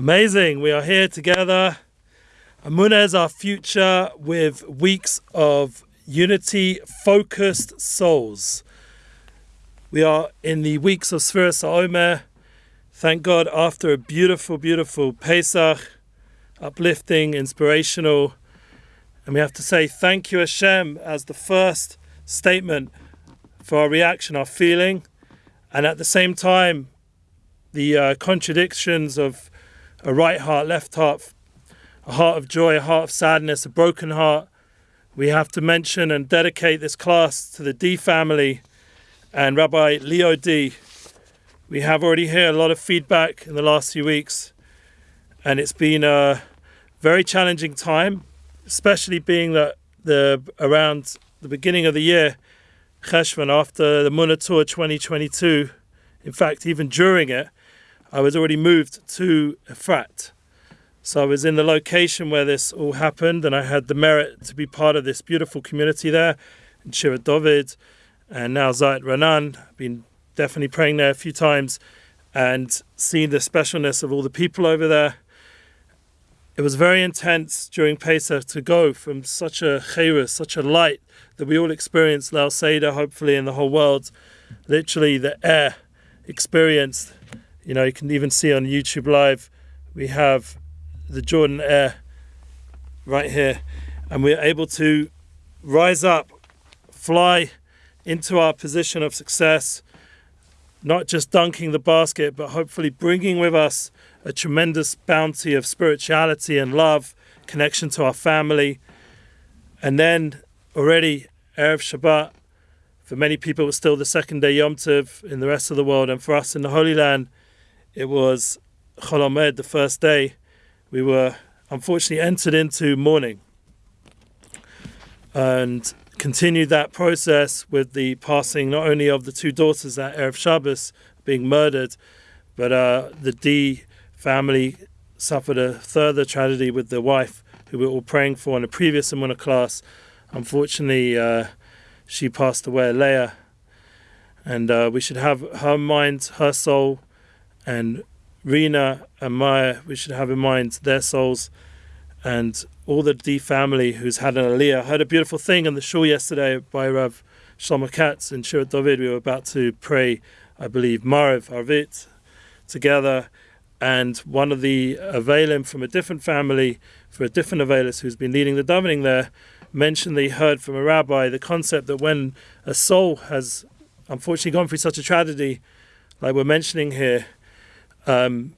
Amazing. We are here together. Amuna is our future with weeks of unity focused souls. We are in the weeks of Sfiras Omer. Thank God, after a beautiful, beautiful Pesach, uplifting, inspirational. And we have to say thank you, Hashem, as the first statement for our reaction, our feeling. And at the same time, the uh, contradictions of a right heart, left heart, a heart of joy, a heart of sadness, a broken heart. We have to mention and dedicate this class to the Dee family and Rabbi Leo Dee. We have already heard a lot of feedback in the last few weeks, and it's been a very challenging time, especially being that the around the beginning of the year, Cheshvan, after the Tour 2022, in fact, even during it, I was already moved to Efrat. So I was in the location where this all happened, and I had the merit to be part of this beautiful community there in Shirat David, and now Zayit Raanan. I've been definitely praying there a few times and seeing the specialness of all the people over there. It was very intense during Pesach to go from such a chayrus, such a light that we all experienced Lail Seder, hopefully in the whole world. Literally, the air experienced you know, you can even see on YouTube Live, we have the Jordan Air right here, and we're able to rise up, fly into our position of success, not just dunking the basket, but hopefully bringing with us a tremendous bounty of spirituality and love, connection to our family. And then already, Erev Shabbat, for many people, it was still the second day Yom Tov in the rest of the world. And for us in the Holy Land, it was Chol the first day, we were unfortunately entered into mourning and continued that process with the passing not only of the two daughters at Erev Shabbos being murdered, but uh, the Dee family suffered a further tragedy with the wife who we were all praying for in a previous Amuna class. Unfortunately, uh, she passed away, Leah, and uh, we should have her mind, her soul, and Rena and Maya, we should have in mind their souls and all the Dee family who's had an aliyah. I heard a beautiful thing on the show yesterday by Rav Shlomo Katz in Shirat David. We were about to pray, I believe, Mariv Arvit together. And one of the Avelim from a different family, for a different Avelis who's been leading the davening there, mentioned they heard from a rabbi the concept that when a soul has unfortunately gone through such a tragedy, like we're mentioning here, um,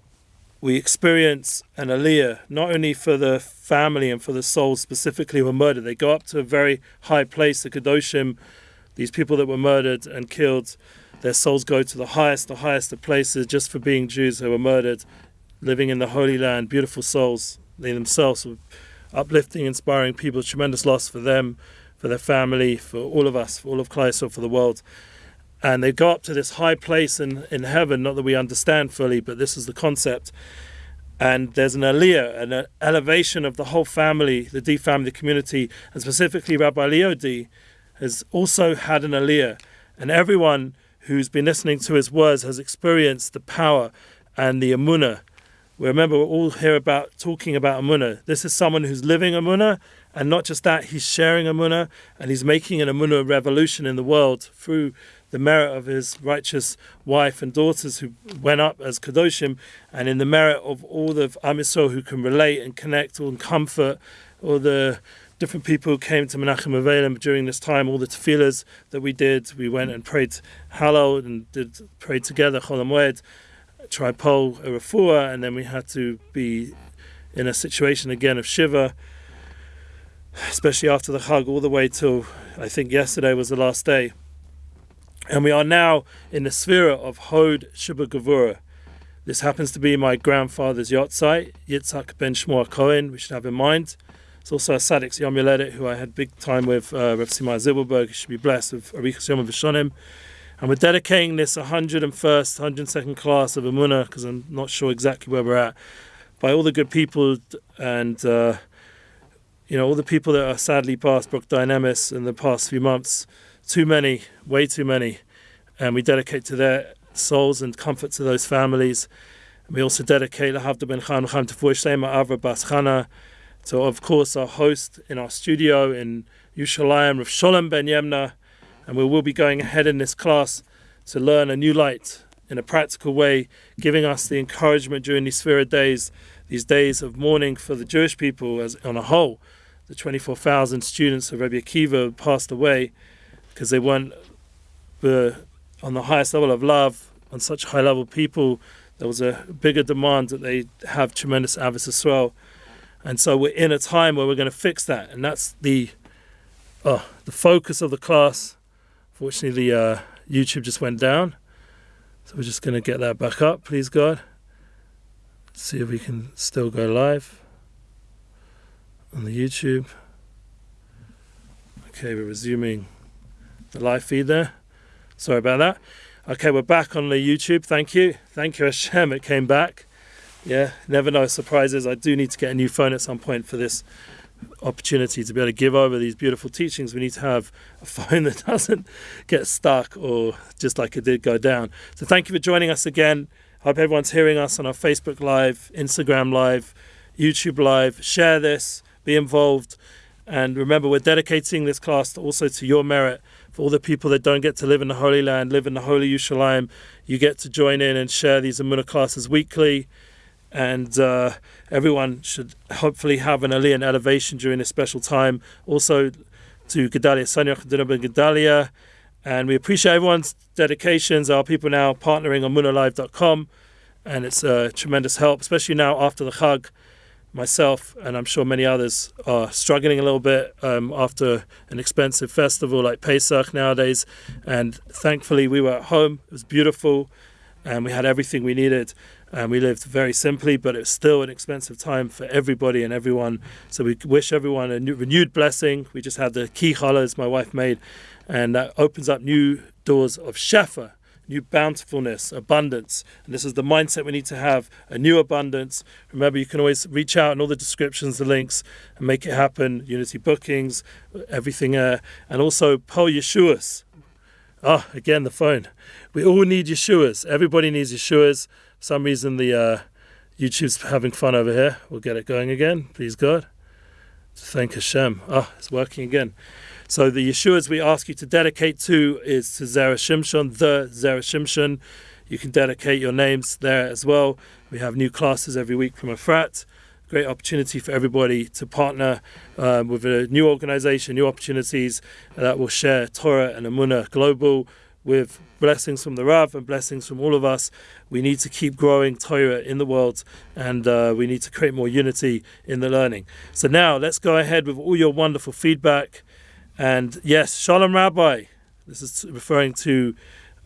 we experience an aliyah, not only for the family and for the souls specifically who were murdered. They go up to a very high place, the Kedoshim, these people that were murdered and killed, their souls go to the highest, the highest of places just for being Jews who were murdered, living in the Holy Land, beautiful souls. They themselves were uplifting, inspiring people, tremendous loss for them, for their family, for all of us, for all of Kleisel, for the world and they go up to this high place in, in heaven, not that we understand fully, but this is the concept. And there's an aliyah, an elevation of the whole family, the Dee family, community, and specifically Rabbi Leo Dee has also had an aliyah. And everyone who's been listening to his words has experienced the power and the amuna. We remember we're all here about talking about amuna. This is someone who's living amuna, and not just that, he's sharing amuna, and he's making an amuna revolution in the world through the merit of his righteous wife and daughters who went up as Kadoshim, and in the merit of all the Am who can relate and connect and comfort all the different people who came to Menachem Avelim during this time, all the tefillahs that we did. We went and prayed Hallel and did prayed together, Chol Moed, tripole, a and then we had to be in a situation again of Shiva, especially after the Chag, all the way till I think yesterday was the last day. And we are now in the sphere of Hod Shubba Gavura. This happens to be my grandfather's yahrzeit, Yitzhak ben Shmuel Cohen, we should have in mind. It's also a Sadik's Yom Yoledet, who I had big time with, uh, Rav Simai. He should be blessed with Arichas Yom Vishonim. And we're dedicating this 101st, 102nd class of Amunah, because I'm not sure exactly where we're at, by all the good people and, uh, you know, all the people that are sadly passed, Brook Dynamis in the past few months too many, way too many, and we dedicate to their souls and comfort to those families. And we also dedicate Lahavda Ben Chaim to Fuishema Avra Bas Chana, to, of course, our host in our studio in Yushalayim, Rav Sholem Ben Yemna. And we will be going ahead in this class to learn a new light in a practical way, giving us the encouragement during these Sphira days, these days of mourning for the Jewish people as on a whole. The 24,000 students of Rabbi Akiva passed away because they weren't uh, on the highest level of love, on such high level people. There was a bigger demand that they have tremendous avis as well. And so we're in a time where we're going to fix that. And that's the oh, the focus of the class. Fortunately, the uh, YouTube just went down. So we're just going to get that back up, please God. See if we can still go live on the YouTube. Okay, we're resuming the live feed there. Sorry about that. Okay, we're back on the YouTube. Thank you. Thank you, Hashem. It came back. Yeah, never know surprises. I do need to get a new phone at some point for this opportunity to be able to give over these beautiful teachings. We need to have a phone that doesn't get stuck or just like it did go down. So thank you for joining us again. Hope everyone's hearing us on our Facebook Live, Instagram Live, YouTube Live. Share this, be involved. And remember, we're dedicating this class also to your merit. For all the people that don't get to live in the Holy Land, live in the Holy Yerushalayim, you get to join in and share these Amunah classes weekly and uh, everyone should hopefully have an aliyah and elevation during this special time. Also to Gedalia Sanyach and Gedalia. And we appreciate everyone's dedications. Our people now partnering on munalive.com, and it's a tremendous help, especially now after the Chag. Myself and I'm sure many others are struggling a little bit um, after an expensive festival like Pesach nowadays. And thankfully, we were at home. It was beautiful, and we had everything we needed and we lived very simply, but it's still an expensive time for everybody and everyone. So we wish everyone a new, renewed blessing. We just had the key challahs my wife made, and that opens up new doors of shefa, new bountifulness, abundance. And this is the mindset we need to have a new abundance. Remember, you can always reach out in all the descriptions, the links, and make it happen. Unity bookings, everything, uh, and also Pol Yeshuas. Ah, oh, again, the phone. We all need Yeshuas. Everybody needs Yeshuas some reason the uh, YouTube's having fun over here. We'll get it going again, please God. Thank Hashem. Ah, oh, it's working again. So the Yeshuas we ask you to dedicate to is to Zera Shimshon, the Zera Shimshon. You can dedicate your names there as well. We have new classes every week from Efrat. Great opportunity for everybody to partner um, with a new organization, new opportunities that will share Torah and Amunah Global with blessings from the Rav and blessings from all of us. We need to keep growing Torah in the world and uh, we need to create more unity in the learning. So now let's go ahead with all your wonderful feedback. And yes, Shalom Rabbi, this is referring to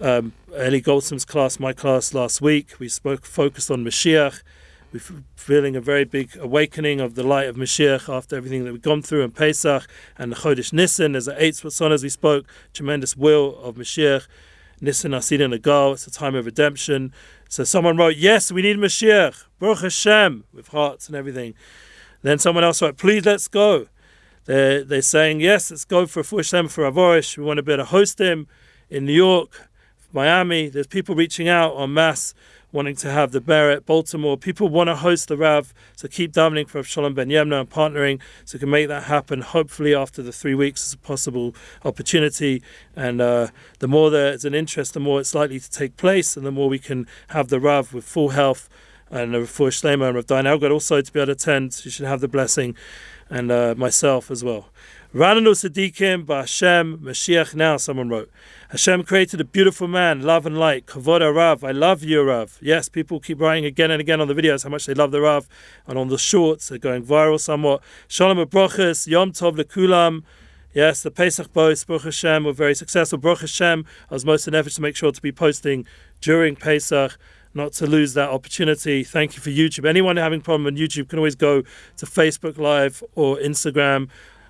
um, Eli Goldsmith's class, my class last week. We spoke focused on Mashiach we're feeling a very big awakening of the light of Mashiach after everything that we've gone through in Pesach and the Chodesh Nissen. There's an eight son as we spoke, tremendous will of Mashiach. Nissen Asidin Agal, it's a time of redemption. So someone wrote, Yes, we need Mashiach, Baruch Hashem, with hearts and everything. Then someone else wrote, Please let's go. They're, they're saying, Yes, let's go for Fush for Avorish. We want to be able to host him in New York, Miami. There's people reaching out en masse wanting to have the Barrett, Baltimore. People want to host the Rav, so keep davening for Shalom Ben Yemna and partnering so we can make that happen. Hopefully, after the three weeks, is a possible opportunity. And uh, the more there's an interest, the more it's likely to take place, and the more we can have the Rav with full health and uh, for and Rav Dain Elgad also to be able to attend. You should have the blessing, and uh, myself as well. Rananu Sadiqim Ba'Hashem Mashiach now, someone wrote. Hashem created a beautiful man, love and light. Kavod Rav, I love you, Rav. Yes, people keep writing again and again on the videos how much they love the Rav, and on the shorts, they're going viral somewhat. Shalom Abrochas, Yom Tov Lekulam. Yes, the Pesach boys, Baruch Hashem, were very successful. Baruch Hashem, I was most in effort to make sure to be posting during Pesach not to lose that opportunity. Thank you for YouTube. Anyone having a problem on YouTube can always go to Facebook Live or Instagram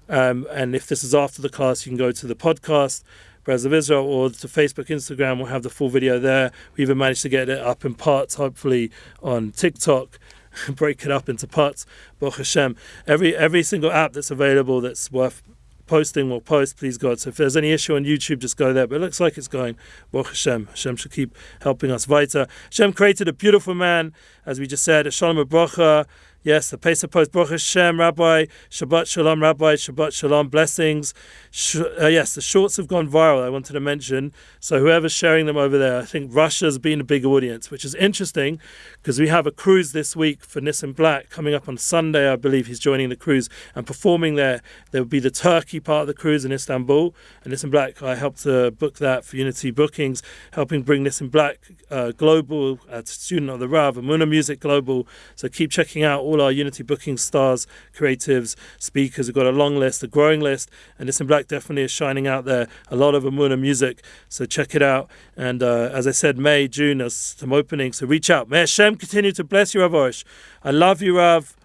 um, and if this is after the class, you can go to the podcast, Braz of Israel, or to Facebook, Instagram. We'll have the full video there. We even managed to get it up in parts, hopefully on TikTok. break it up into parts. Baruch Hashem. Every every single app that's available that's worth posting, we'll post, please God. So if there's any issue on YouTube, just go there. But it looks like it's going. Baruch Hashem. Hashem should keep helping us weiter. Hashem created a beautiful man, as we just said, Shalom Bracha. Yes, the Pesach Post, Baruch Hashem, Rabbi, Shabbat Shalom, Rabbi, Shabbat Shalom, blessings. Sh- uh, yes, the shorts have gone viral, I wanted to mention. So whoever's sharing them over there, I think Russia's been a big audience, which is interesting because we have a cruise this week for Nissim Black coming up on Sunday. I believe he's joining the cruise and performing there. There will be the Turkey part of the cruise in Istanbul. And Nissim Black, I helped to book that for Unity Bookings, helping bring Nissim Black uh, global, a student of the Rav, Amuna Music Global. So keep checking out all all our Unity booking stars, creatives, speakers. We've got a long list, a growing list, and Nissim Black definitely is shining out there. A lot of Amuna music, so check it out. And uh, as I said, May, June, there's some openings, so reach out. May Hashem continue to bless you, Rav. I love you, Rav.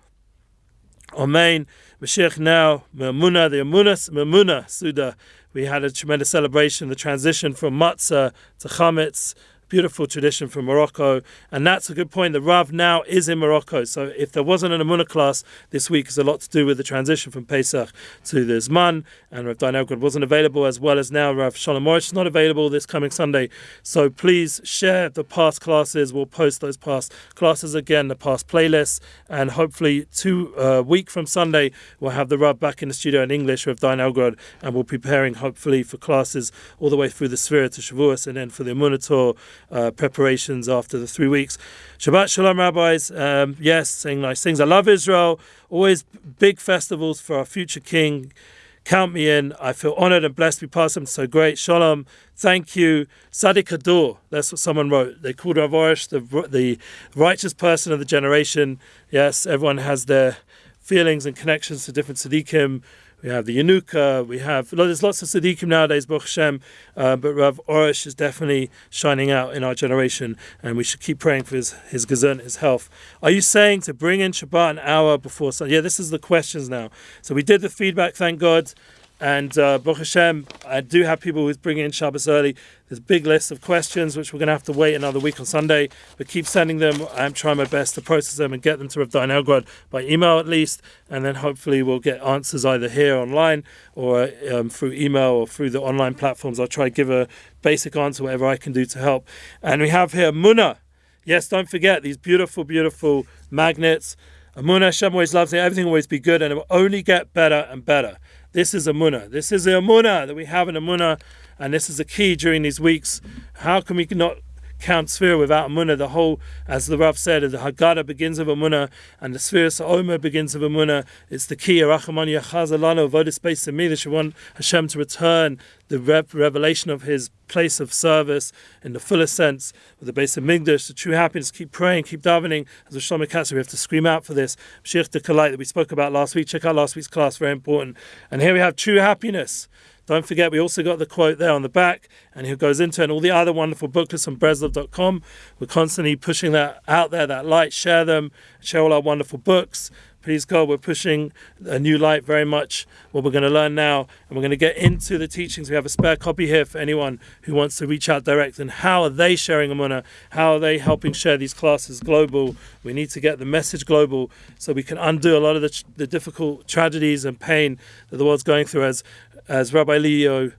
Amen. Mashiach now, Memuna, the Amunas, Memuna, Suda. We had a tremendous celebration, the transition from matzah to chametz, beautiful tradition from Morocco. And that's a good point. The Rav now is in Morocco. So if there wasn't an Amunah class this week, it's a lot to do with the transition from Pesach to the Zman. And Rav Dain wasn't available, as well as now Rav Shalom Morris is not available this coming Sunday. So please share the past classes. We'll post those past classes again, the past playlists. And hopefully, two uh, week from Sunday, we'll have the Rav back in the studio in English with Dain. And we'll be preparing, hopefully, for classes all the way through the Sphere to Shavuos and then for the Amunah tour uh, preparations after the three weeks. Shabbat Shalom, rabbis. Um, yes, saying nice things. I love Israel. Always big festivals for our future king. Count me in. I feel honored and blessed to be part of. So great. Shalom. Thank you. Sadiq Ador. That's what someone wrote. They called Rav Arush the, the righteous person of the generation. Yes, everyone has their feelings and connections to different Sadiqim. We have the Yanuka, we have, there's lots of Siddiqim nowadays, Baruch Hashem, uh, but Rav Arush is definitely shining out in our generation, and we should keep praying for his, his gesund, his health. Are you saying to bring in Shabbat an hour before Sunday? Yeah, this is the questions now. So we did the feedback, thank God. And uh, Baruch Hashem, I do have people who's bringing in Shabbos early. There's a big list of questions, which we're going to have to wait another week on Sunday. But keep sending them. I'm trying my best to process them and get them to Rav Dain Elgrod by email at least. And then hopefully we'll get answers either here online or um, through email or through the online platforms. I'll try to give a basic answer, whatever I can do to help. And we have here Muna. Yes, don't forget these beautiful, beautiful magnets. Muna Hashem always loves it. Everything will always be good and it will only get better and better. This is a munah. This is the munah that we have in a munah, and this is the key during these weeks. How can we not count sphere without a munah? The whole, as the Rav said, the Haggadah begins with a munah, and the sphere Omer begins with a munah. It's the key. Rachamon Yachazalano, voted space to me that you want Hashem to return the revelation of His place of service in the fullest sense with the base of Migdash, the true happiness. Keep praying, keep davening. As Shlomo Katz, we have to scream out for this. Shich the Kalite that we spoke about last week. Check out last week's class, very important. And here we have true happiness. Don't forget, we also got the quote there on the back, and he goes into and all the other wonderful booklets on Breslov.com. We're constantly pushing that out there, that light. Share them, share all our wonderful books. Please God, we're pushing a new light very much. What we're going to learn now, and we're going to get into the teachings. We have a spare copy here for anyone who wants to reach out direct. And how are they sharing Amuna? How are they helping share these classes global? We need to get the message global so we can undo a lot of the, the difficult tragedies and pain that the world's going through. As as Rabbi Leo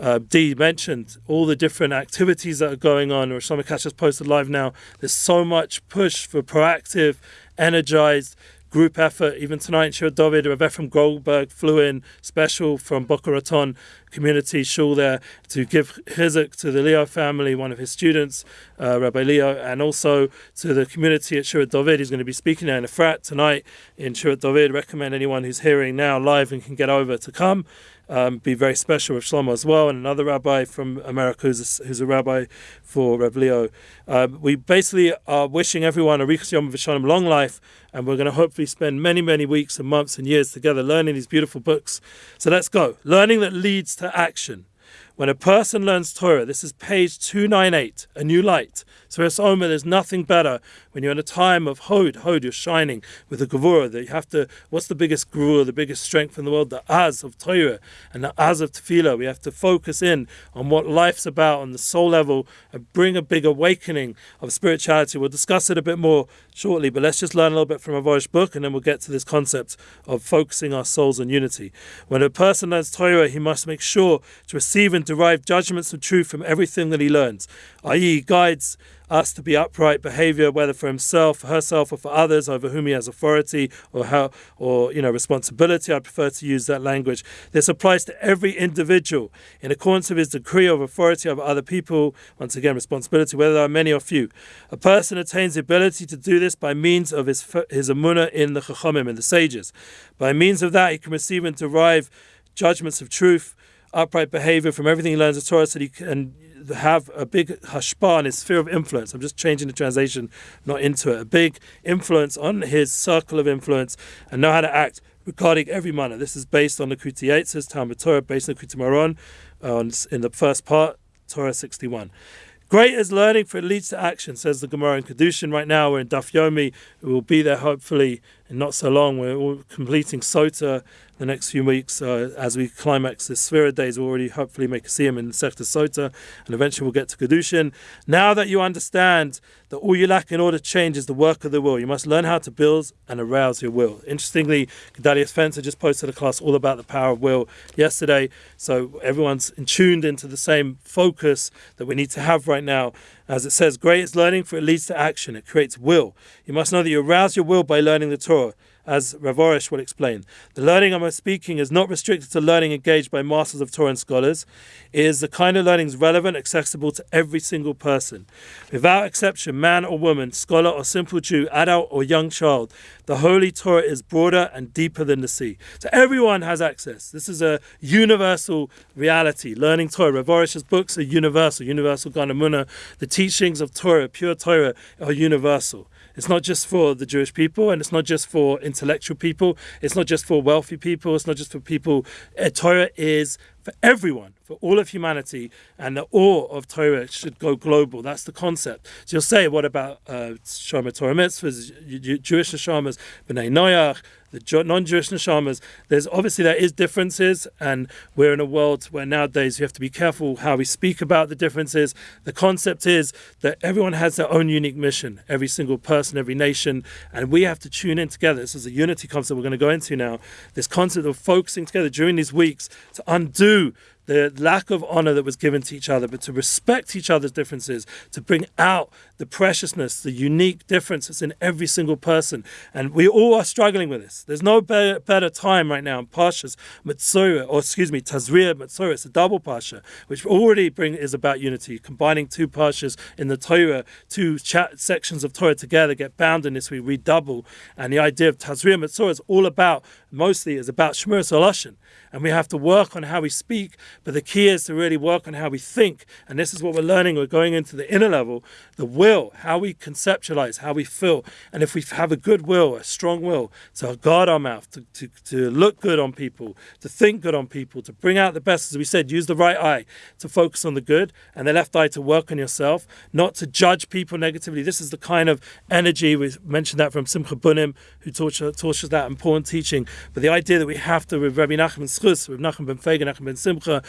uh, Dee mentioned all the different activities that are going on, or Shlomo Katz has posted live now. There's so much push for proactive, energized group effort. Even tonight, Shir David, Rav Efrem Goldberg flew in special from Boca Raton community shul there to give chizuk to the Leo family, one of his students, uh, Rabbi Leo, and also to the community at Shirat David. He's going to be speaking there in Efrat tonight in Shirat David. Recommend anyone who's hearing now live and can get over to come um, be very special with Shlomo as well, and another rabbi from America who's a, who's a rabbi for Rev Leo. Uh, we basically are wishing everyone a Rikas Yom V'Shalom long life, and we're going to hopefully spend many, many weeks and months and years together learning these beautiful books. So let's go. Learning that leads to action. When a person learns Torah, this is page 298, a new light. So it's Omer, there's nothing better when you're in a time of Hod, Hod, you're shining with the Gevurah, that you have to, what's the biggest Gevurah, the biggest strength in the world? The Az of Torah and the Az of Tefillah. We have to focus in on what life's about on the soul level and bring a big awakening of spirituality. We'll discuss it a bit more shortly, but let's just learn a little bit from Avorish book and then we'll get to this concept of focusing our souls on unity. When a person learns Torah, he must make sure to receive and derive judgments of truth from everything that he learns, i.e., guides us to be upright behavior, whether for himself, herself, or for others over whom he has authority or how or you know responsibility. I prefer to use that language. This applies to every individual in accordance with his decree of authority over other people. Once again, responsibility, whether there are many or few. A person attains the ability to do this by means of his his amuna in the chachamim and the sages. By means of that, he can receive and derive judgments of truth upright behavior from everything he learns of Torah so he can have a big hashpa on his sphere of influence. I'm just changing the translation, not into it. A big influence on his circle of influence and know how to act regarding every manner. This is based on the Kuti says Talmud Torah, based on the Kuti Maron, uh, in the first part, Torah 61. Great is learning, for it leads to action, says the Gemara in Kedushin. Right now, we're in Daf Yomi. We will be there hopefully in not so long. We're all completing Sota the next few weeks uh, as we climax the Sphira days. We'll already hopefully make a him in Sector Sota, and eventually we'll get to Kedushin. Now that you understand that all you lack in order to change is the work of the will, you must learn how to build and arouse your will. Interestingly, Gedalia Spencer just posted a class all about the power of will yesterday, so everyone's tuned into the same focus that we need to have right now. As it says, great is learning for it leads to action. It creates will. You must know that you arouse your will by learning the Torah as Rav Arush will explain. The learning I'm speaking is not restricted to learning engaged by masters of Torah and scholars. It is the kind of learning relevant, accessible to every single person. Without exception, man or woman, scholar or simple Jew, adult or young child, the Holy Torah is broader and deeper than the sea. So everyone has access. This is a universal reality. Learning Torah. Rav Arush's books are universal. Universal Ganamuna. The teachings of Torah, pure Torah, are universal. It's not just for the Jewish people, and it's not just for intellectual people. It's not just for wealthy people. It's not just for people. Uh, Torah is for everyone, for all of humanity, and the awe of Torah should go global. That's the concept. So you'll say, what about uh, Shoma Torah mitzvahs, Jewish neshamas, B'nai Noach, the non-Jewish neshamas? There's obviously there is differences, and we're in a world where nowadays you have to be careful how we speak about the differences. The concept is that everyone has their own unique mission, every single person, every nation, and we have to tune in together. This is a unity concept we're going to go into now. This concept of focusing together during these weeks to undo the lack of honor that was given to each other, but to respect each other's differences, to bring out the preciousness, the unique differences in every single person. And we all are struggling with this. There's no better, better time right now in Pashas Matsura, or excuse me, Tazria Metzora, it's a double Pasha, which already bring is about unity, combining two Pashas in the Torah, two sections of Torah together get bound in this, we redouble. And the idea of Tazria Metzora is all about, mostly is about Shmur Salashin and we have to work on how we speak. But the key is to really work on how we think. And this is what we're learning. We're going into the inner level, the will, how we conceptualize, how we feel. And if we have a good will, a strong will, to guard our mouth, to, to, to look good on people, to think good on people, to bring out the best, as we said, use the right eye to focus on the good and the left eye to work on yourself, not to judge people negatively. This is the kind of energy, we mentioned that from Simcha Bunim, who taught, us that important teaching. But the idea that we have to, with Rabbi Nachman Schus, with Nachman ben Fegen, Nachman ben Simcha,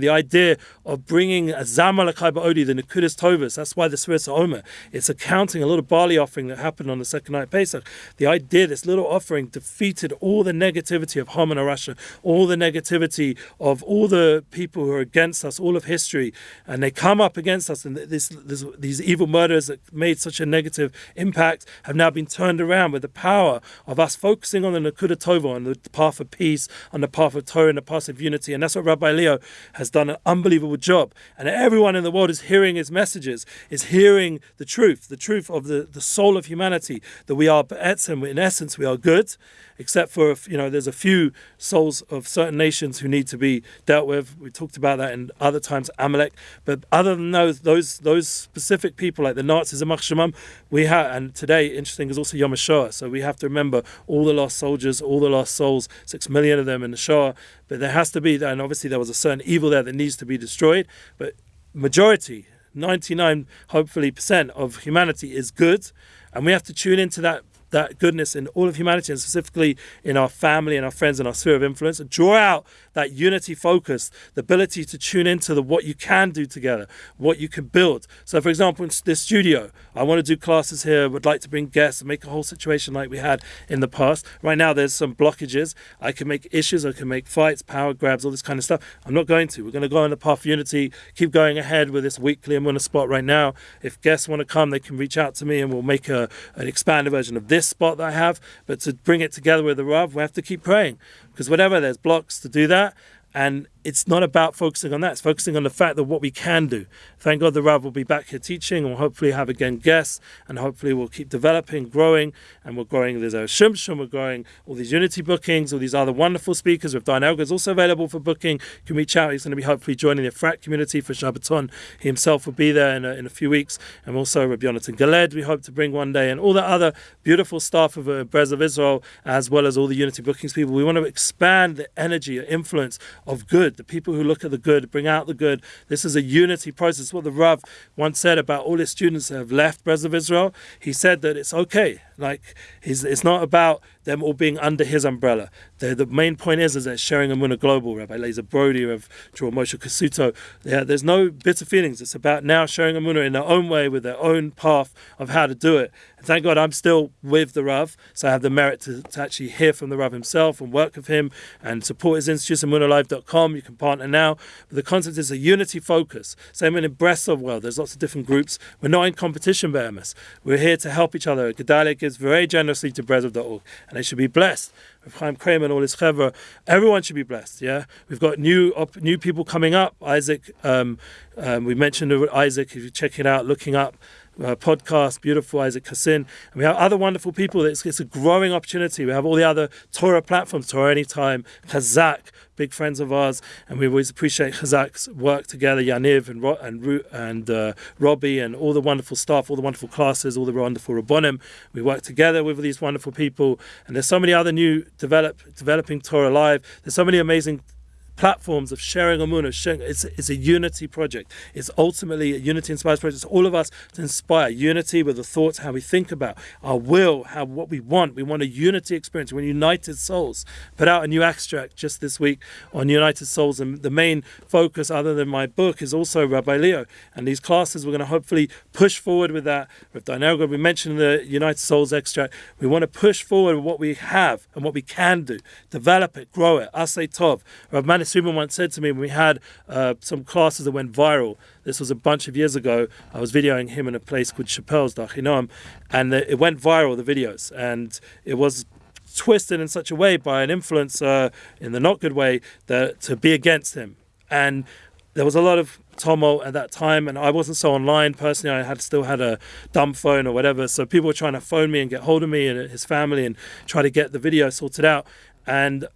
the idea of bringing a Zamalakai Ba'odi, the Nakudas Tovas, that's why the Svirat Omer, it's accounting a little barley offering that happened on the second night of Pesach. The idea, this little offering defeated all the negativity of Haman Russia, all the negativity of all the people who are against us, all of history, and they come up against us, and this, this, these evil murders that made such a negative impact have now been turned around with the power of us focusing on the Nakuda Tova, on the path of peace, on the path of Torah, and the path of unity, and that's what Rabbi Leo has done an unbelievable job. And everyone in the world is hearing his messages, is hearing the truth, the truth of the, the soul of humanity, that we are, in essence, we are good, except for, you know, there's a few souls of certain nations who need to be dealt with. We talked about that in other times, Amalek. But other than those, those, those specific people, like the Nazis and Machshamam, we have, and today, interesting, is also Yom HaShoah. So we have to remember all the lost soldiers, all the lost souls, six million of them in the Shoah. But there has to be, and obviously there was a certain evil there that needs to be destroyed, but majority, 99 hopefully percent of humanity is good, and we have to tune into that that goodness in all of humanity and specifically in our family and our friends and our sphere of influence and draw out that unity focus, the ability to tune into the what you can do together, what you can build. So for example, in this studio, I want to do classes here, would like to bring guests and make a whole situation like we had in the past. Right now there's some blockages. I can make issues, I can make fights, power grabs, all this kind of stuff. I'm not going to. We're going to go on the path of unity, keep going ahead with this weekly I'm on a spot right now. If guests want to come, they can reach out to me and we'll make a, an expanded version of this spot that I have, but to bring it together with the Rav, we have to keep praying because whatever, there's blocks to do that. And it's not about focusing on that. It's focusing on the fact that what we can do. Thank God the Rav will be back here teaching and we'll hopefully have again guests and hopefully we'll keep developing, growing, and we're growing. There's a Shumshum, we're growing all these Unity bookings, all these other wonderful speakers. With Diane Elgar is also available for booking. You can reach out. He's going to be hopefully joining the Frat community for Shabbaton. He himself will be there in a, in a few weeks. And also Rabbi Yonatan Galed, we hope to bring one day, and all the other beautiful staff of uh, Brez of Israel, as well as all the Unity bookings people. We want to expand the energy, the influence of good, the people who look at the good, bring out the good. This is a unity process. What the Rav once said about all his students that have left Brez of Israel, he said that it's okay. Like it's not about them all being under his umbrella. The, the main point is is that sharing a global, Rabbi Lazer Brody, of Draw Moshe Kasuto. Yeah, there's no bitter feelings. It's about now sharing a in their own way with their own path of how to do it. And thank God I'm still with the Rav, so I have the merit to, to actually hear from the Rav himself and work with him and support his institute, amunalive.com. You can partner now. But the concept is a unity focus. Same in the breast of world. There's lots of different groups. We're not in competition, Behemoth. We're here to help each other. Gedalia very generously to Breslov.org, and they should be blessed. With Chaim Kramer and all his chevra, everyone should be blessed. Yeah, we've got new new people coming up. Isaac, um, um, we mentioned Isaac. If you check it out, looking up uh, podcast, beautiful Isaac Kassin. And we have other wonderful people. It's, it's, a growing opportunity. We have all the other Torah platforms, Torah Anytime, Chazak, big friends of ours, and we always appreciate Chazak's work together, Yaniv and Ro- and, and uh, Robbie and all the wonderful staff, all the wonderful classes, all the wonderful Rabbonim. We work together with these wonderful people, and there's so many other new develop, developing Torah Live. There's so many amazing platforms of sharing Amunah, sharing, it's, it's a unity project. It's ultimately a unity inspired project. It's all of us to inspire unity with the thoughts, how we think about our will, how what we want. We want a unity experience. We're united souls. Put out a new extract just this week on United Souls, and the main focus, other than my book, is also Rabbi Leo. And these classes, we're going to hopefully push forward with that. With Dinerga, we mentioned the United Souls extract. We want to push forward with what we have and what we can do, develop it, grow it. Asay Tov. Rabbi Manis Subin once said to me when we had uh, some classes that went viral. This was a bunch of years ago. I was videoing him in a place called Chappelle's Dachinoam, and it went viral, the videos. And it was twisted in such a way by an influencer in the not good way that to be against him. And there was a lot of tumult at that time, and I wasn't so online personally. I had still had a dumb phone or whatever, so people were trying to phone me and get hold of me and his family and try to get the video sorted out. And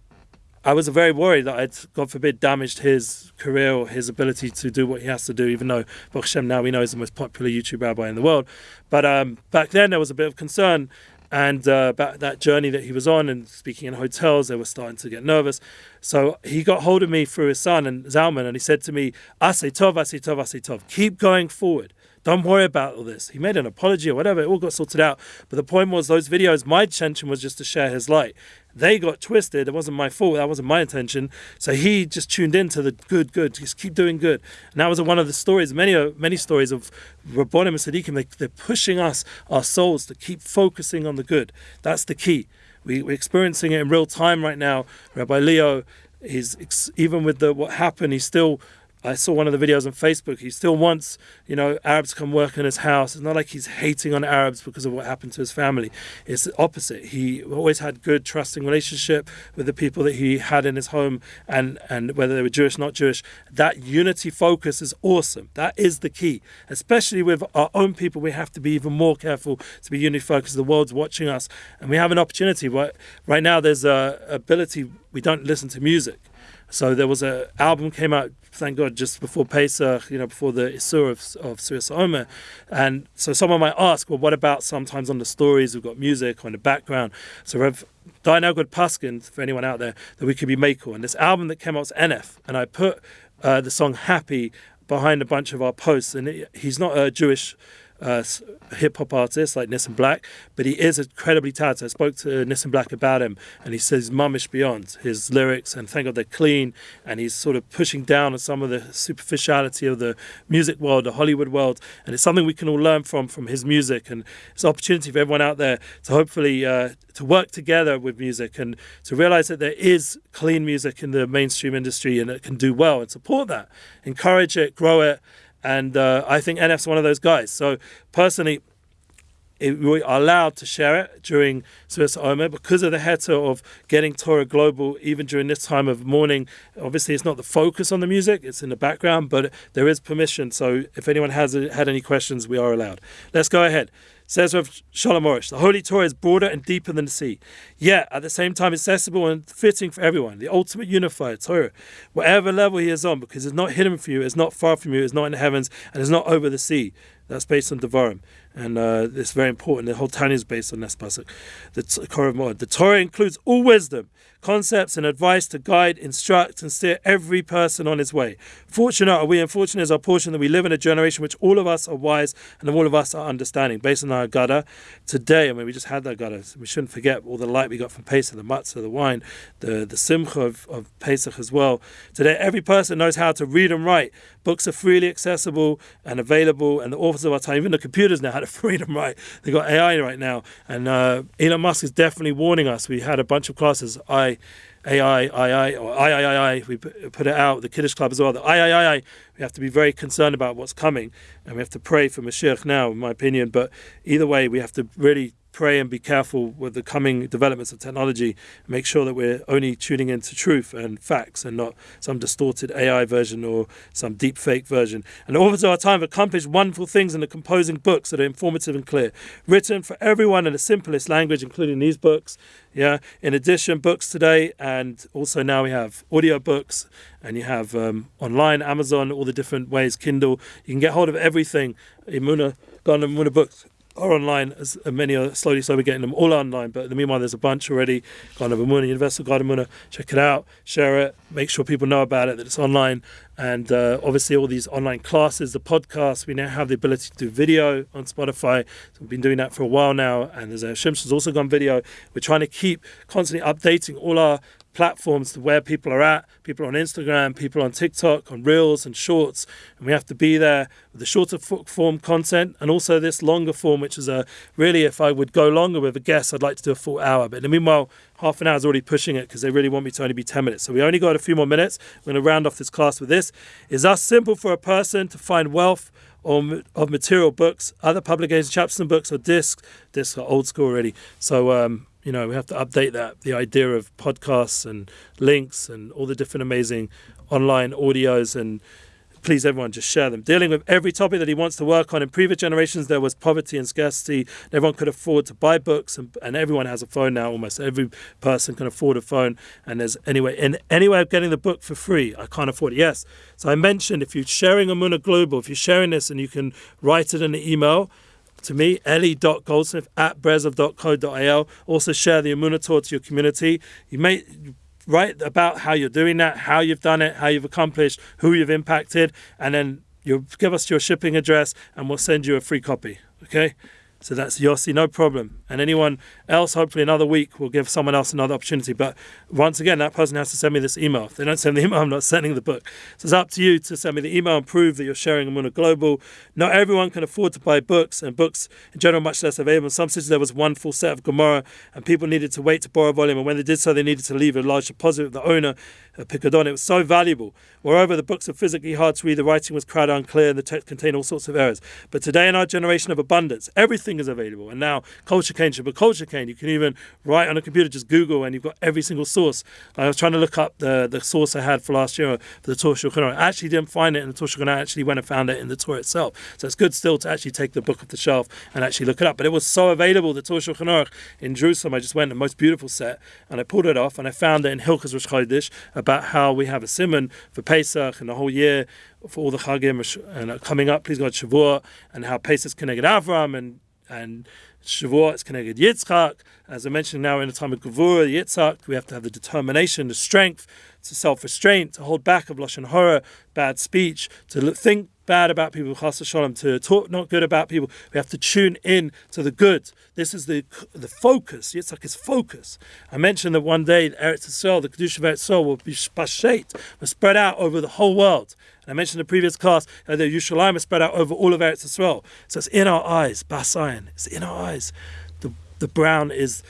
I was very worried that I'd, God forbid, damaged his career or his ability to do what he has to do, even though Baruch Hashem now we know is the most popular YouTube rabbi in the world. But um, back then there was a bit of concern and uh, about that journey that he was on and speaking in hotels, they were starting to get nervous. So he got hold of me through his son and Zalman, and he said to me, "Asay tov, asay tov, asay tov. Keep going forward. Don't worry about all this." He made an apology or whatever. It all got sorted out. But the point was, those videos, my intention was just to share his light. They got twisted. It wasn't my fault. That wasn't my intention. So he just tuned into the good, good. Just keep doing good. And that was one of the stories, many uh, many stories of Rabbonim and Sadiqim. They, they're pushing us, our souls, to keep focusing on the good. That's the key. We, we're experiencing it in real time right now. Rabbi Leo, he's even with the what happened, he's still I saw one of the videos on Facebook. He still wants, you know, Arabs to come work in his house. It's not like he's hating on Arabs because of what happened to his family. It's the opposite. He always had good, trusting relationship with the people that he had in his home, and and whether they were Jewish, not Jewish. That unity focus is awesome. That is the key. Especially with our own people, we have to be even more careful to be unity focused. The world's watching us, and we have an opportunity. Right, right now, there's a ability. We don't listen to music So there was a album came out, thank God, just before Pesach, you know, before the Isur of, of Surah Omer. And so someone might ask, well, what about sometimes on the stories we've got music on the background? So Rev Dianagod Paskin, for anyone out there, that we could be Mako. And this album that came out was NF. And I put uh, the song Happy behind a bunch of our posts. And it, he's not a Jewish uh, hip hop artist like Nissim Black, but he is incredibly talented. I spoke to Nissan Black about him, and he says mummish beyond his lyrics, and thank God they're clean. And he's sort of pushing down on some of the superficiality of the music world, the Hollywood world, and it's something we can all learn from from his music. And it's an opportunity for everyone out there to hopefully uh, to work together with music and to realize that there is clean music in the mainstream industry and it can do well and support that, encourage it, grow it and uh, I think NF's one of those guys. So personally, it, we are allowed to share it during Suez Omer because of the heter of getting Torah global, even during this time of mourning. Obviously, it's not the focus on the music, it's in the background, but there is permission. So if anyone has had any questions, we are allowed. Let's go ahead. Says Rav Shalom Arush, the Holy Torah is broader and deeper than the sea, yet at the same time accessible and fitting for everyone. The ultimate unifier, Torah, whatever level he is on, because it's not hidden from you, it's not far from you, it's not in the heavens, and it's not over the sea. That's based on Devarim and uh, it's very important. The whole Tanya is based on this pasuk. The Torah, the Torah includes all wisdom, concepts, and advice to guide, instruct, and steer every person on his way. Fortunate are we, and fortunate is our portion that we live in a generation which all of us are wise and all of us are understanding. Based on our Gada, today, I mean, we just had that Gada. So we shouldn't forget all the light we got from Pesach, the matzah, the wine, the the simcha of, of Pesach as well. Today, every person knows how to read and write. Books are freely accessible and available, and the authors of our time, even the computers now, how a freedom right. They got AI right now, and uh, Elon Musk is definitely warning us. We had a bunch of classes, I, AI, II, or I, I, I, we put it out, the Kiddush Club as well. The i i i we have to be very concerned about what's coming, and we have to pray for Mashiach now, in my opinion. But either way, we have to really pray and be careful with the coming developments of technology make sure that we're only tuning into truth and facts and not some distorted AI version or some deep fake version. And all of our time have accomplished wonderful things in the composing books that are informative and clear, written for everyone in the simplest language, including these books. Yeah. In addition, books today, and also now we have audio books, and you have um, online, Amazon, all the different ways, Kindle. You can get hold of everything. Imuna, Ghana Imuna books are online, as many are slowly, slowly getting them all online. But in the meanwhile, there's a bunch already. Kind of Amuna, Universal Garden Amuna. Check it out, share it, make sure people know about it, that it's online. And uh, obviously, all these online classes, the podcasts, we now have the ability to do video on Spotify. So we've been doing that for a while now. And there's a Shimshon's also gone video. We're trying to keep constantly updating all our platforms to where people are at. People on Instagram, people on TikTok, on Reels and Shorts, and we have to be there with the shorter form content and also this longer form, which is a really, if I would go longer with a guest, I'd like to do a full hour. But in the meanwhile, half an hour is already pushing it because they really want me to only be 10 minutes. So we only got a few more minutes. We're going to round off this class with this. Is that simple for a person to find wealth? Or, of material books, other publications, Chapson books or discs. Discs are old school already. So um, you know, we have to update that. The idea of podcasts and links and all the different amazing online audios and please everyone just share them. Dealing with every topic that he wants to work on. In previous generations, there was poverty and scarcity. Everyone could afford to buy books, and, and everyone has a phone now. Almost every person can afford a phone. And there's anyway, in any way of getting the book for free, I can't afford it. Yes. So I mentioned if you're sharing Amuna Global, if you're sharing this and you can write it in an email, to me, ellie.goldsmith at breslev.co.il. Also share the Amunah Torah to your community. You may write about how you're doing that, how you've done it, how you've accomplished, who you've impacted, and then you'll give us your shipping address and we'll send you a free copy. Okay? So that's Yossi, no problem. And anyone else, hopefully another week, will give someone else another opportunity. But once again, that person has to send me this email. If they don't send the email, I'm not sending the book. So it's up to you to send me the email and prove that you're sharing Amuna Global. Not everyone can afford to buy books, and books in general much less available. In some cities, there was one full set of Gemara, and people needed to wait to borrow volume. And when they did so, they needed to leave a large deposit with the owner Picadon. It was so valuable. Moreover, the books are physically hard to read, the writing was crowded unclear, and the text contained all sorts of errors. But today, in our generation of abundance, everything is available. And now Culture Cane be Culture Cane. You can even write on a computer, just Google, and you've got every single source. I was trying to look up the, the source I had for last year for the Torah Shulchan I actually didn't find it in the Torah Shulchan I actually went and found it in the Torah itself. So it's good still to actually take the book off the shelf and actually look it up. But it was so available, the Torah Shulchan in Jerusalem. I just went, the most beautiful set, and I pulled it off, and I found it in Hilchas Rosh Chodesh about how we have a simon for Pesach and the whole year for all the Chagim and coming up, please God, Shavuot, and how Pesach is connected Avram and and Shavuot is connected Yitzchak. As I mentioned now in the time of Gevurah, Yitzchak, we have to have the determination, the strength, to self-restraint, to hold back of lashon hara, bad speech, to think bad about people, to talk not good about people. We have to tune in to the good. This is the the focus. Yitzchak is focus. I mentioned that one day Eretz Yisrael, the Kedusha of Eretz Yisrael, will be spashet, will spread out over the whole world. And I mentioned in the previous class that the Yerushalayim is spread out over all of Eretz Yisrael. So it's in our eyes, Basayan. It's in our eyes. The the brown is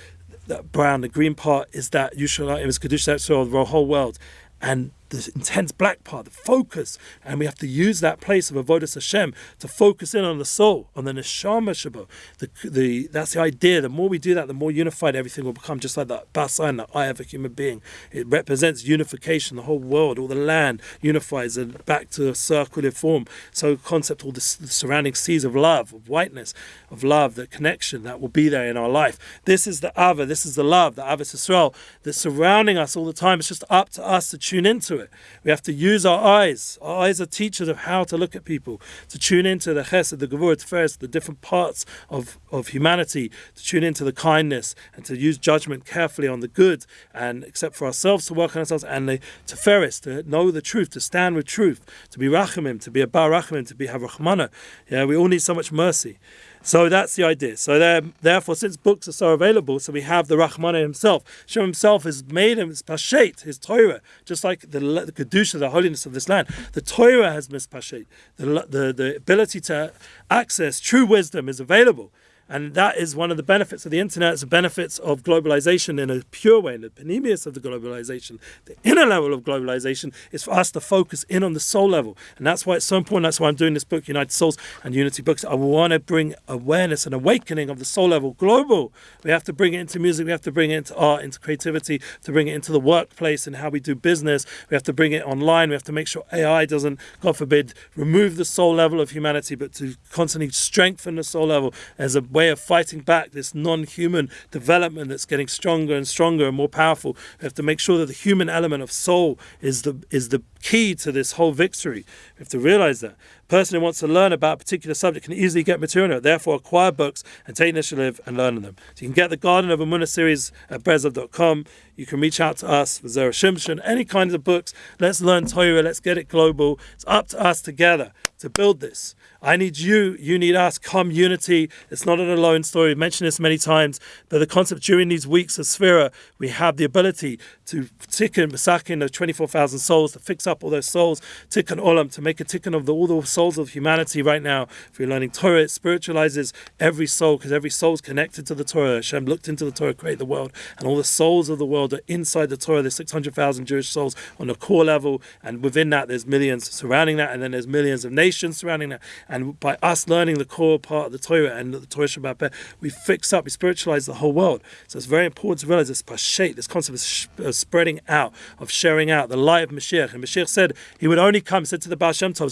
that brown, the green part is that Yerushalayim is Kedusha Eretz Yisrael, the whole world. And the intense black part, the focus, and we have to use that place of avodas Hashem to focus in on the soul, on the neshama shabo. The, the that's the idea. The more we do that, the more unified everything will become. Just like that basan, the eye of a human being, it represents unification. The whole world, all the land unifies and back to a circular form. So concept, all the, the surrounding seas of love, of whiteness, of love, the connection that will be there in our life. This is the ava. This is the love, the avos Yisrael, that's surrounding us all the time. It's just up to us to tune into it it. We have to use our eyes. Our eyes are teachers of how to look at people, to tune into the chesed, the gevurah, first, the different parts of, of humanity, to tune into the kindness and to use judgment carefully on the good and except for ourselves to work on ourselves and the tiferes, to know the truth, to stand with truth, to be rachamim, to be a bar rachamim, to be have rachmana. Yeah, we all need so much mercy. So that's the idea. So therefore, since books are so available, so we have the Rahmana himself. Shem himself has made him his Pashet, his Torah, just like the, the Kedusha, the holiness of this land. The Torah has mispashet. The, the, the ability to access true wisdom is available. And that is one of the benefits of the internet, it's the benefits of globalization in a pure way, the pnimius of the globalization. The inner level of globalization is for us to focus in on the soul level. And that's why it's so important. That's why I'm doing this book, United Souls and Unity Books. I want to bring awareness and awakening of the soul level global. We have to bring it into music, we have to bring it into art, into creativity, to bring it into the workplace and how we do business. We have to bring it online. We have to make sure AI doesn't, God forbid, remove the soul level of humanity, but to constantly strengthen the soul level as a way of fighting back this non-human development that's getting stronger and stronger and more powerful. We have to make sure that the human element of soul is the is the key to this whole victory. We have to realize that. Person who wants to learn about a particular subject can easily get material. Therefore, acquire books and take initiative and learn them. So you can get the Garden of Emunah series at breslov.com. You can reach out to us for Zera Shimshon, any kinds of books. Let's learn Torah. Let's get it global. It's up to us together to build this. I need you, you need us, come unity. It's not an alone story. We've mentioned this many times, but the concept during these weeks of Sphira, we have the ability to tikkun, masakin of 24,000 souls, to fix up all those souls, tikkun olam, to make a tikkun of the, all the souls of humanity right now. If you're learning Torah, it spiritualizes every soul, because every soul is connected to the Torah. Hashem looked into the Torah, created the world, and all the souls of the world are inside the Torah. There's 600,000 Jewish souls on the core level, and within that, there's millions surrounding that, and then there's millions of nations surrounding that. And by us learning the core part of the Torah and the Torah Shabbat, we fix up, we spiritualize the whole world. So it's very important to realize this pashet, this concept of uh, spreading out, of sharing out the light of Mashiach. And Mashiach said he would only come, said to the Baal Shem Tov,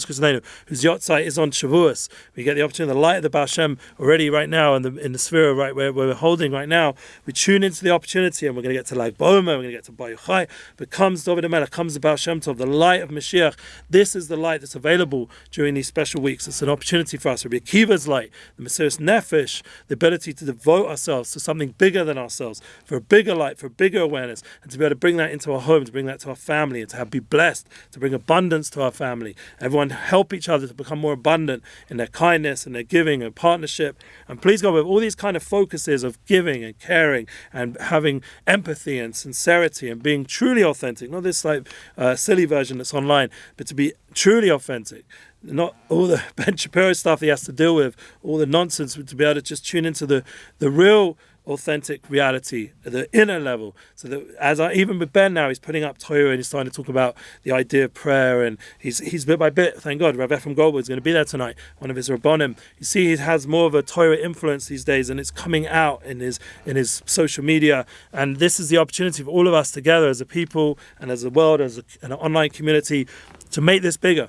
whose yahrzeit is on Shavuos. We get the opportunity, the light of the Baal Shem already right now in the in the sphere right where, where we're holding right now. We tune into the opportunity and we're going to get to Lag B'Omer, we're going to get to Bar Yochai. But comes David Melech, comes the Baal Shem Tov, the light of Mashiach. This is the light that's available during these special weeks. It's an opportunity for us. Rabbi Akiva's light, the Mesiris Nefesh, the ability to devote ourselves to something bigger than ourselves, for a bigger light, for a bigger awareness, and to be able to bring that into our home, to bring that to our family, and to have, be blessed, to bring abundance to our family. Everyone help each other to become more abundant in their kindness and their giving and partnership. And please God, with all these kind of focuses of giving and caring and having empathy and sincerity and being truly authentic, not this like uh, silly version that's online, but to be truly authentic not all the Ben Shapiro stuff he has to deal with, all the nonsense, to be able to just tune into the, the real authentic reality at the inner level. So that as I even with Ben now, he's putting up Torah and he's starting to talk about the idea of prayer and he's he's bit by bit, thank God, Rav Efrem Goldberg is going to be there tonight, one of his Rabbonim. You see he has more of a Torah influence these days and it's coming out in his in his social media. And this is the opportunity for all of us together as a people and as a world, as a, an online community to make this bigger.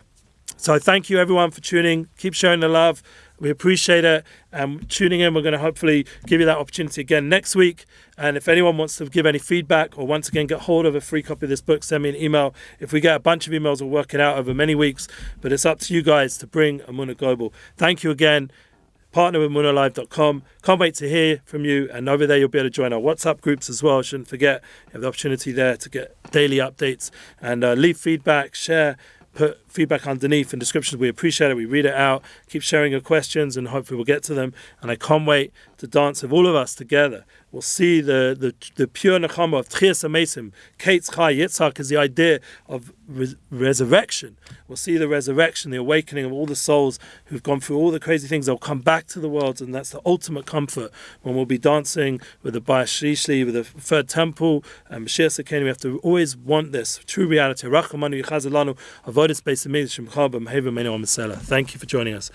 So I thank you everyone for tuning. Keep showing the love. We appreciate it. And tuning in, we're going to hopefully give you that opportunity again next week. And if anyone wants to give any feedback or once again get hold of a free copy of this book, send me an email. If we get a bunch of emails, we'll work it out over many weeks. But it's up to you guys to bring Emunah Global. Thank you again. Partner with emunahlive.com. Can't wait to hear from you. And over there, you'll be able to join our WhatsApp groups as well. Shouldn't forget, you have the opportunity there to get daily updates and uh, leave feedback, share put feedback underneath in descriptions. We appreciate it. We read it out. Keep sharing your questions, and hopefully we'll get to them. And I can't wait to dance with all of us together. We'll see the the, the pure nechama of Techias Hameisim. Kate's Chai Yitzhak is the idea of res- resurrection. We'll see the resurrection, the awakening of all the souls who've gone through all the crazy things. They'll come back to the world, and that's the ultimate comfort when we'll be dancing with the Bayis Shlishi, with the third temple, and Mashiach Tzidkeinu. We have to always want this true reality. Rachamanu Yichazalanu Avodah Space Thank you for joining us.